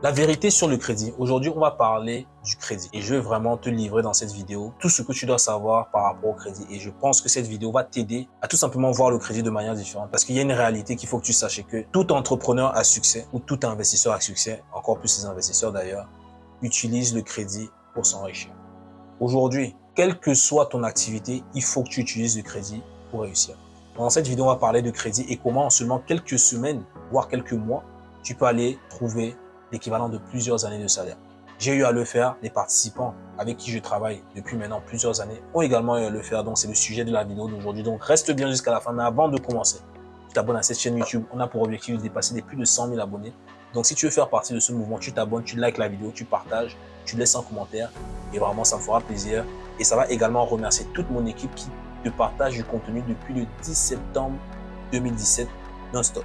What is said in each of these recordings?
La vérité sur le crédit. Aujourd'hui, on va parler du crédit. Et je vais vraiment te livrer dans cette vidéo tout ce que tu dois savoir par rapport au crédit. Et je pense que cette vidéo va t'aider à tout simplement voir le crédit de manière différente. Parce qu'il y a une réalité qu'il faut que tu saches que tout entrepreneur à succès ou tout investisseur à succès, encore plus les investisseurs d'ailleurs, utilise le crédit pour s'enrichir. Aujourd'hui, quelle que soit ton activité, il faut que tu utilises le crédit pour réussir. Dans cette vidéo, on va parler de crédit et comment en seulement quelques semaines, voire quelques mois, tu peux aller trouver l'équivalent de plusieurs années de salaire. J'ai eu à le faire, les participants avec qui je travaille depuis maintenant plusieurs années ont également eu à le faire, donc c'est le sujet de la vidéo d'aujourd'hui. Donc reste bien jusqu'à la fin, mais avant de commencer, tu t'abonnes à cette chaîne YouTube, on a pour objectif de dépasser les plus de 100 000 abonnés. Donc si tu veux faire partie de ce mouvement, tu t'abonnes, tu likes la vidéo, tu partages, tu laisses un commentair et vraiment ça me fera plaisir. Et ça va également remercier toute mon équipe qui te partage du contenu depuis le 10 septembre 2017 non-stop.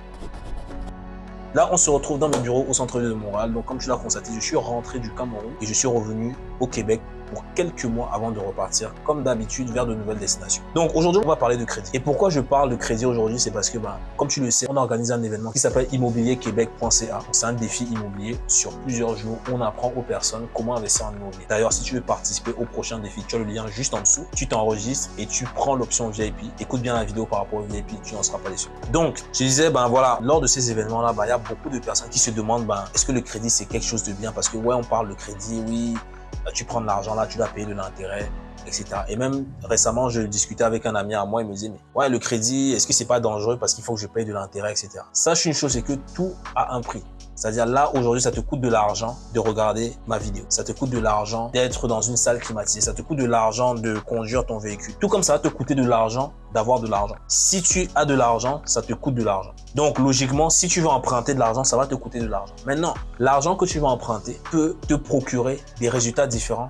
Là, on se retrouve dans mes bureaux au centre-ville de Montréal. Donc, comme tu l'as constaté, je suis rentré du Cameroun et je suis revenu au Québec pour quelques mois avant de repartir, comme d'habitude, vers de nouvelles destinations. Donc aujourd'hui, on va parler de crédit. Et pourquoi je parle de crédit aujourd'hui C'est parce que, bah, comme tu le sais, on a organisé un événement qui s'appelle immobilierquebec.ca. C'est un défi immobilier sur plusieurs jours. On apprend aux personnes comment investir en immobilier. D'ailleurs, si tu veux participer au prochain défi, tu as le lien juste en dessous. Tu t'enregistres et tu prends l'option VIP. Écoute bien la vidéo par rapport au VIP, tu n'en seras pas déçu. Donc, je disais, ben voilà, lors de ces événements-là, ben, il y a beaucoup de personnes qui se demandent, ben, est-ce que le crédit, c'est quelque chose de bien? Parce que, ouais, on parle de crédit, oui, tu prends de l'argent là, tu dois payer de l'intérêt, etc. Et même récemment, je discutais avec un ami à moi, il me disait, mais ouais, le crédit, est-ce que c'est pas dangereux parce qu'il faut que je paye de l'intérêt, etc. Sache une chose, c'est que tout a un prix. C'est-à-dire là, aujourd'hui, ça te coûte de l'argent de regarder ma vidéo. Ça te coûte de l'argent d'être dans une salle climatisée. Ça te coûte de l'argent de conduire ton véhicule. Tout comme ça va te coûter de l'argent d'avoir de l'argent. Si tu as de l'argent, ça te coûte de l'argent. Donc, logiquement, si tu veux emprunter de l'argent, ça va te coûter de l'argent. Maintenant, l'argent que tu vas emprunter peut te procurer des résultats différents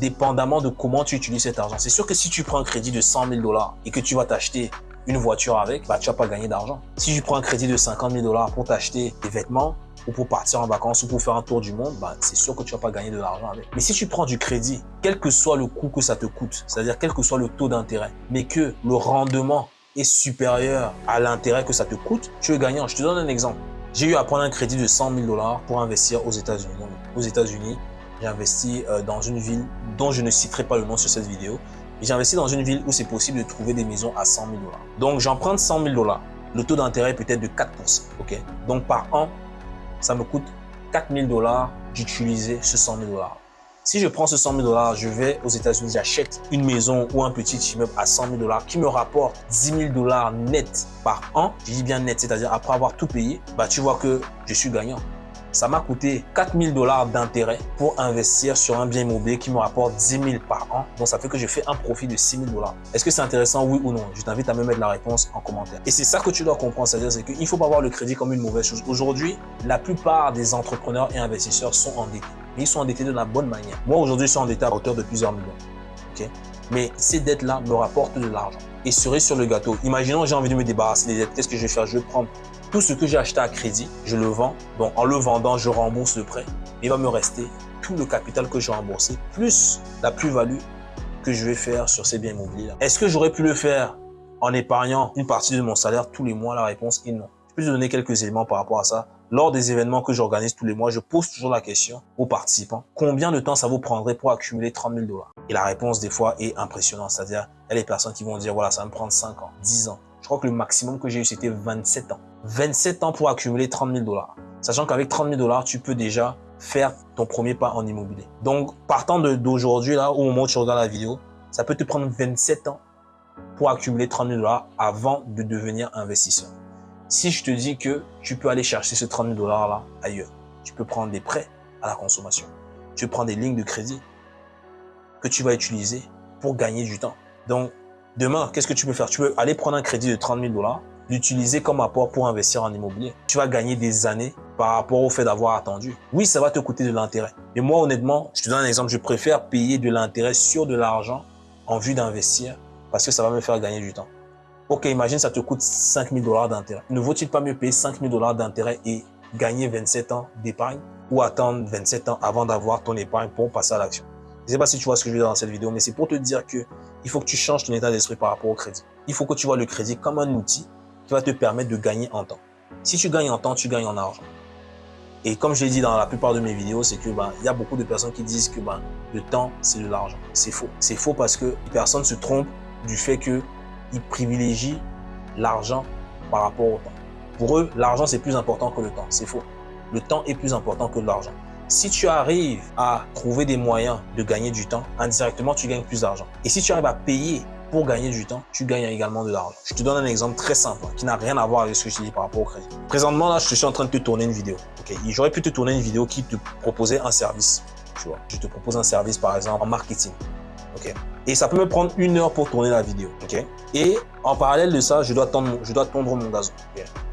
dépendamment de comment tu utilises cet argent. C'est sûr que si tu prends un crédit de 100 000 dollars et que tu vas t'acheter une voiture avec, bah, tu vas pas gagner d'argent. Si tu prends un crédit de 50 000 dollars pour t'acheter des vêtements, ou pour partir en vacances ou pour faire un tour du monde, bah, c'est sûr que tu vas pas gagner de l'argent avec. Mais si tu prends du crédit, quel que soit le coût que ça te coûte, c'est-à-dire quel que soit le taux d'intérêt, mais que le rendement est supérieur à l'intérêt que ça te coûte, tu es gagnant. Je te donne un exemple. J'ai eu à prendre un crédit de 100 000 dollars pour investir aux États-Unis. Aux États-Unis, j'ai investi euh, dans une ville dont je ne citerai pas le nom sur cette vidéo. J'ai investi dans une ville où c'est possible de trouver des maisons à 100 000 dollars. Donc, j'emprunte 100 000 dollars. Le taux d'intérêt peut être de 4 ok? Donc, par an, ça me coûte 4000 dollars d'utiliser ce 100 000 dollars. Si je prends ce 100 000 dollars, je vais aux États-Unis, j'achète une maison ou un petit immeuble à 100 000 dollars qui me rapporte 10 000 dollars net par an. Je dis bien net, c'est-à-dire après avoir tout payé, bah, tu vois que je suis gagnant ça m'a coûté 4000 dollars d'intérêt pour investir sur un bien immobilier qui me rapporte 10 000 par an. Donc, ça fait que je fais un profit de 6 000 dollars. Est-ce que c'est intéressant, oui ou non? Je t'invite à me mettre la réponse en commentaire. Et c'est ça que tu dois comprendre, c'est-à-dire c'est qu'il ne faut pas voir le crédit comme une mauvaise chose. Aujourd'hui, la plupart des entrepreneurs et investisseurs sont endettés. Mais ils sont endettés de la bonne manière. Moi, aujourd'hui, je suis endetté à hauteur de plusieurs millions. ok? Mais ces dettes-là me rapportent de l'argent. Et cerise sur le gâteau, imaginons j'ai envie de me débarrasser des dettes. Qu'est-ce que je vais faire? Je vais prendre tout ce que j'ai acheté à crédit, je le vends. Donc, en le vendant, je rembourse le prêt. Il va me rester tout le capital que j'ai remboursé, plus la plus-value que je vais faire sur ces biens immobiliers. Est-ce que j'aurais pu le faire en épargnant une partie de mon salaire tous les mois? La réponse est non. Je peux te donner quelques éléments par rapport à ça. Lors des événements que j'organise tous les mois, je pose toujours la question aux participants, combien de temps ça vous prendrait pour accumuler 30 000 dollars? Et la réponse des fois est impressionnante, c'est-à-dire il y a des personnes qui vont dire, voilà, ça va me prendre 5 ans, 10 ans. Je crois que le maximum que j'ai eu, c'était 27 ans. 27 ans pour accumuler 30 000 dollars. Sachant qu'avec 30 000 dollars, tu peux déjà faire ton premier pas en immobilier. Donc, partant d'aujourd'hui, là, au moment où tu regardes la vidéo, ça peut te prendre 27 ans pour accumuler 30 000 dollars avant de devenir investisseur. Si je te dis que tu peux aller chercher ce 30 000 dollars là ailleurs, tu peux prendre des prêts à la consommation. Tu prendre des lignes de crédit que tu vas utiliser pour gagner du temps. Donc, demain, qu'est-ce que tu peux faire? Tu peux aller prendre un crédit de 30 000 dollars l'utiliser comme apport pour investir en immobilier. Tu vas gagner des années par rapport au fait d'avoir attendu. Oui, ça va te coûter de l'intérêt. Mais moi, honnêtement, je te donne un exemple, je préfère payer de l'intérêt sur de l'argent en vue d'investir parce que ça va me faire gagner du temps. Ok, imagine, ça te coûte 5 000 dollars d'intérêt. Ne vaut-il pas mieux payer 5 000 dollars d'intérêt et gagner 27 ans d'épargne ou attendre 27 ans avant d'avoir ton épargne pour passer à l'action? Je ne sais pas si tu vois ce que je veux dire dans cette vidéo, mais c'est pour te dire que il faut que tu changes ton état d'esprit par rapport au crédit. Il faut que tu vois le crédit comme un outil va te permettre de gagner en temps. Si tu gagnes en temps, tu gagnes en argent. Et comme je l'ai dit dans la plupart de mes vidéos, c'est que ben, il y a beaucoup de personnes qui disent que ben, le temps, c'est de l'argent. C'est faux. C'est faux parce que les personnes se trompent du fait qu'ils privilégient l'argent par rapport au temps. Pour eux, l'argent, c'est plus important que le temps. C'est faux. Le temps est plus important que l'argent. Si tu arrives à trouver des moyens de gagner du temps, indirectement, tu gagnes plus d'argent. Et si tu arrives à payer pour gagner du temps, tu gagnes également de l'argent. Je te donne un exemple très simple qui n'a rien à voir avec ce que je dis par rapport au crédit. Présentement, là, je suis en train de te tourner une vidéo. J'aurais pu te tourner une vidéo qui te proposait un service. Tu vois, je te propose un service, par exemple, en marketing. Ok? Et ça peut me prendre une heure pour tourner la vidéo. Et en parallèle de ça, je dois tondre, je dois tondre mon gazon.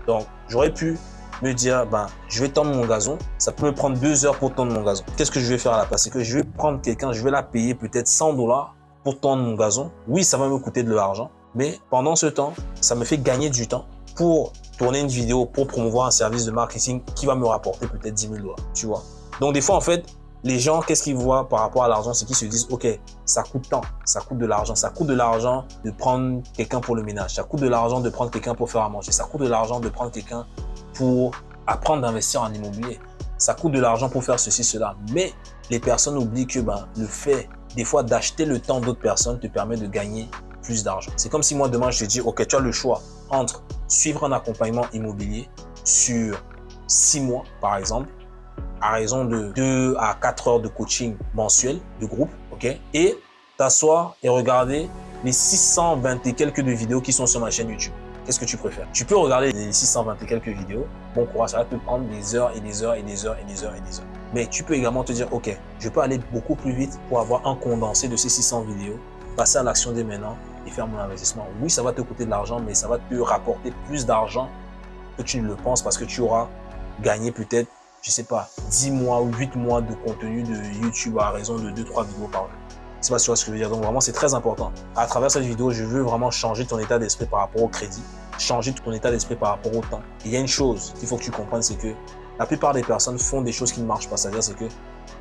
Donc, j'aurais pu me dire, ben, je vais tendre mon gazon. Ça peut me prendre deux heures pour tondre mon gazon. Qu'est-ce que je vais faire à la place? C'est que je vais prendre quelqu'un, je vais la payer peut-être 100 dollars pour tondre mon gazon. Oui, ça va me coûter de l'argent, mais pendant ce temps, ça me fait gagner du temps pour tourner une vidéo, pour promouvoir un service de marketing qui va me rapporter peut-être 10 000 dollars, tu vois. Donc, des fois, en fait, les gens, qu'est-ce qu'ils voient par rapport à l'argent? C'est qu'ils se disent, OK, ça coûte tant, ça coûte de l'argent. Ça coûte de l'argent de prendre quelqu'un pour le ménage. Ça coûte de l'argent de prendre quelqu'un pour faire à manger. Ça coûte de l'argent de prendre quelqu'un pour apprendre d'investir en immobilier. Ça coûte de l'argent pour faire ceci, cela. Mais les personnes oublient que ben, le fait, des fois, d'acheter le temps d'autres personnes te permet de gagner plus d'argent. C'est comme si moi, demain, je te dis, OK, tu as le choix entre suivre un accompagnement immobilier sur six mois, par exemple, à raison de 2 à 4 heures de coaching mensuel de groupe, ok Et t'asseoir et regarder les 620 et quelques vidéos qui sont sur ma chaîne YouTube. Qu'est-ce que tu préfères? Tu peux regarder les 620 et quelques vidéos. Bon courage, ça va te prendre des heures et des heures et des heures et des heures et des heures. Mais tu peux également te dire, OK, je peux aller beaucoup plus vite pour avoir un condensé de ces 600 vidéos, passer à l'action dès maintenant et faire mon investissement. Oui, ça va te coûter de l'argent, mais ça va te rapporter plus d'argent que tu ne le penses parce que tu auras gagné peut-être je sais pas, 10 mois ou 8 mois de contenu de YouTube à raison de 2-3 vidéos par jour. C'est pas sûr ce que je veux dire. Donc vraiment, c'est très important. À travers cette vidéo, je veux vraiment changer ton état d'esprit par rapport au crédit, changer ton état d'esprit par rapport au temps. il y a une chose qu'il faut que tu comprennes, c'est que la plupart des personnes font des choses qui ne marchent pas. C'est-à-dire, c'est que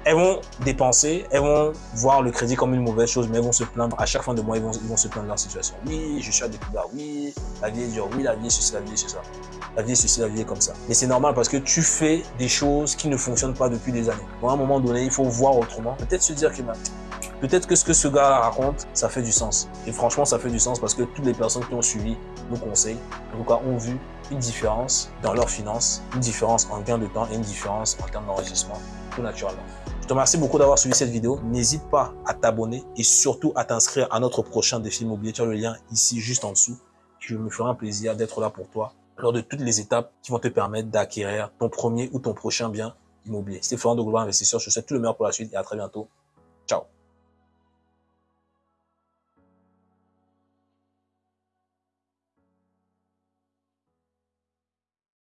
elles vont dépenser, elles vont voir le crédit comme une mauvaise chose, mais elles vont se plaindre. À chaque fin de mois, ils vont, ils vont se plaindre de leur situation. Oui, je suis à coups oui, la vie est dure, oui, la vie est ceci, la vie est ceci la vie est ceci, la vie est comme ça. Mais c'est normal parce que tu fais des choses qui ne fonctionnent pas depuis des années. à un moment donné, il faut voir autrement. Peut-être se dire que bah, peut-être que ce que ce gars raconte, ça fait du sens. Et franchement, ça fait du sens parce que toutes les personnes qui ont suivi nos conseils, en tout cas, ont vu une différence dans leurs finances, une différence en gain de temps et une différence en termes d'enregistrement, tout naturellement. Je te remercie beaucoup d'avoir suivi cette vidéo. N'hésite pas à t'abonner et surtout à t'inscrire à notre prochain défi immobilier. Tu as le lien ici, juste en dessous. Je me ferai un plaisir d'être là pour toi lors de toutes les étapes qui vont te permettre d'acquérir ton premier ou ton prochain bien immobilier. C'était Florent de Global Investisseur. Je te souhaite tout le meilleur pour la suite et à très bientôt.